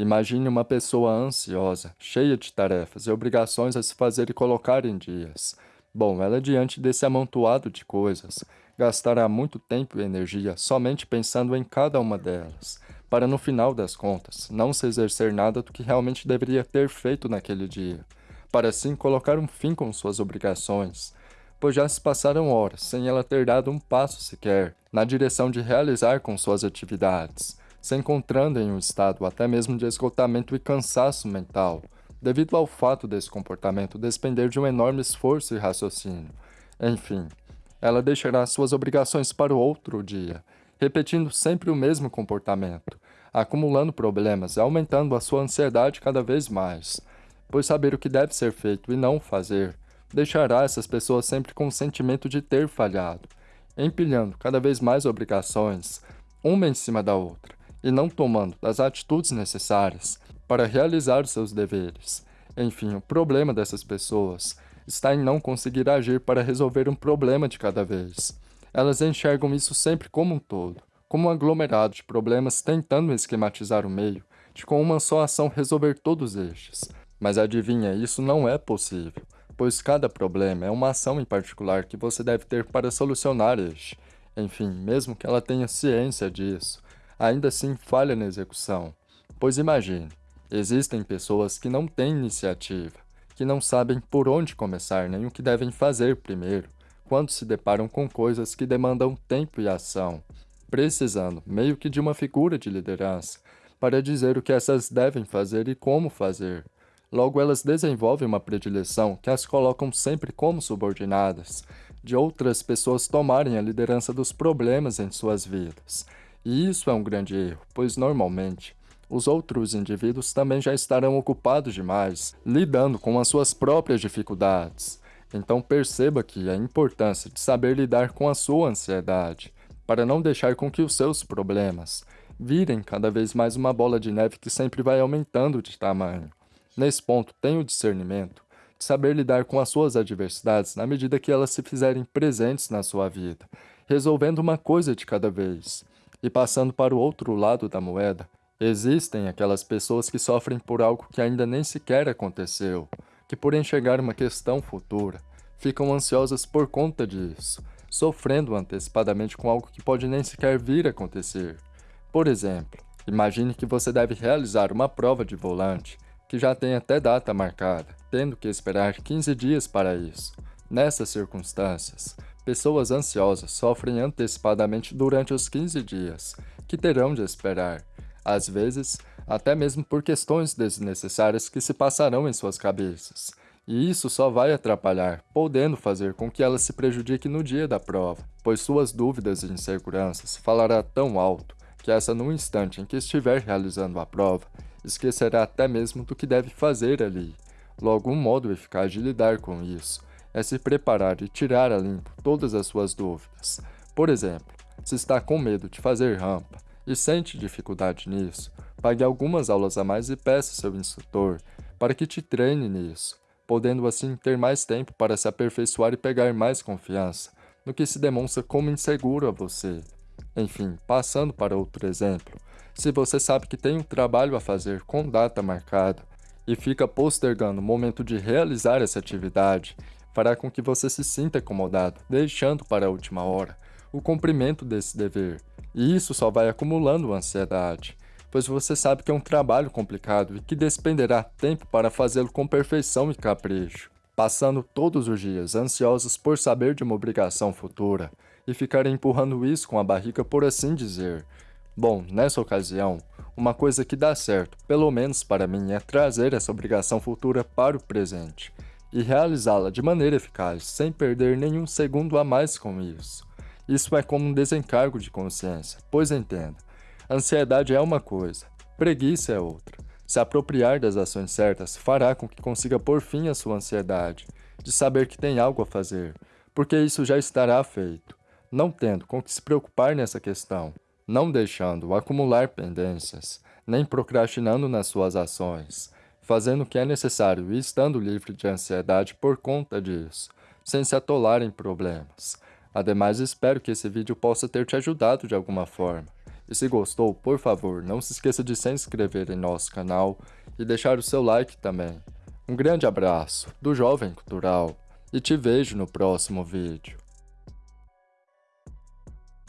Imagine uma pessoa ansiosa, cheia de tarefas e obrigações a se fazer e colocar em dias. Bom, ela diante desse amontoado de coisas, gastará muito tempo e energia somente pensando em cada uma delas, para no final das contas, não se exercer nada do que realmente deveria ter feito naquele dia, para assim colocar um fim com suas obrigações, pois já se passaram horas sem ela ter dado um passo sequer na direção de realizar com suas atividades, se encontrando em um estado até mesmo de esgotamento e cansaço mental, devido ao fato desse comportamento despender de um enorme esforço e raciocínio. Enfim, ela deixará suas obrigações para o outro dia, repetindo sempre o mesmo comportamento, acumulando problemas e aumentando a sua ansiedade cada vez mais, pois saber o que deve ser feito e não fazer deixará essas pessoas sempre com o sentimento de ter falhado, empilhando cada vez mais obrigações, uma em cima da outra, e não tomando as atitudes necessárias para realizar seus deveres. Enfim, o problema dessas pessoas está em não conseguir agir para resolver um problema de cada vez. Elas enxergam isso sempre como um todo, como um aglomerado de problemas tentando esquematizar o meio, de com uma só ação resolver todos estes. Mas adivinha, isso não é possível, pois cada problema é uma ação em particular que você deve ter para solucionar este. Enfim, mesmo que ela tenha ciência disso, ainda assim falha na execução. Pois imagine, Existem pessoas que não têm iniciativa, que não sabem por onde começar nem o que devem fazer primeiro, quando se deparam com coisas que demandam tempo e ação, precisando meio que de uma figura de liderança para dizer o que essas devem fazer e como fazer. Logo, elas desenvolvem uma predileção que as colocam sempre como subordinadas, de outras pessoas tomarem a liderança dos problemas em suas vidas. E isso é um grande erro, pois normalmente os outros indivíduos também já estarão ocupados demais, lidando com as suas próprias dificuldades. Então perceba que a importância de saber lidar com a sua ansiedade, para não deixar com que os seus problemas virem cada vez mais uma bola de neve que sempre vai aumentando de tamanho. Nesse ponto, tenha o discernimento de saber lidar com as suas adversidades na medida que elas se fizerem presentes na sua vida, resolvendo uma coisa de cada vez. E passando para o outro lado da moeda, Existem aquelas pessoas que sofrem por algo que ainda nem sequer aconteceu, que por enxergar uma questão futura, ficam ansiosas por conta disso, sofrendo antecipadamente com algo que pode nem sequer vir a acontecer. Por exemplo, imagine que você deve realizar uma prova de volante, que já tem até data marcada, tendo que esperar 15 dias para isso. Nessas circunstâncias, pessoas ansiosas sofrem antecipadamente durante os 15 dias, que terão de esperar, às vezes, até mesmo por questões desnecessárias que se passarão em suas cabeças. E isso só vai atrapalhar, podendo fazer com que ela se prejudique no dia da prova, pois suas dúvidas e inseguranças falará tão alto que essa no instante em que estiver realizando a prova, esquecerá até mesmo do que deve fazer ali. Logo, um modo eficaz de lidar com isso é se preparar e tirar a limpo todas as suas dúvidas. Por exemplo, se está com medo de fazer rampa, e sente dificuldade nisso, pague algumas aulas a mais e peça seu instrutor para que te treine nisso, podendo assim ter mais tempo para se aperfeiçoar e pegar mais confiança no que se demonstra como inseguro a você. Enfim, passando para outro exemplo, se você sabe que tem um trabalho a fazer com data marcada e fica postergando o momento de realizar essa atividade, fará com que você se sinta incomodado, deixando para a última hora o cumprimento desse dever, e isso só vai acumulando ansiedade, pois você sabe que é um trabalho complicado e que despenderá tempo para fazê-lo com perfeição e capricho, passando todos os dias ansiosos por saber de uma obrigação futura e ficar empurrando isso com a barriga por assim dizer. Bom, nessa ocasião, uma coisa que dá certo, pelo menos para mim, é trazer essa obrigação futura para o presente e realizá-la de maneira eficaz, sem perder nenhum segundo a mais com isso. Isso é como um desencargo de consciência, pois entenda, ansiedade é uma coisa, preguiça é outra. Se apropriar das ações certas fará com que consiga pôr fim à sua ansiedade, de saber que tem algo a fazer, porque isso já estará feito, não tendo com que se preocupar nessa questão, não deixando acumular pendências, nem procrastinando nas suas ações, fazendo o que é necessário e estando livre de ansiedade por conta disso, sem se atolar em problemas. Ademais, espero que esse vídeo possa ter te ajudado de alguma forma. E se gostou, por favor, não se esqueça de se inscrever em nosso canal e deixar o seu like também. Um grande abraço do Jovem Cultural e te vejo no próximo vídeo.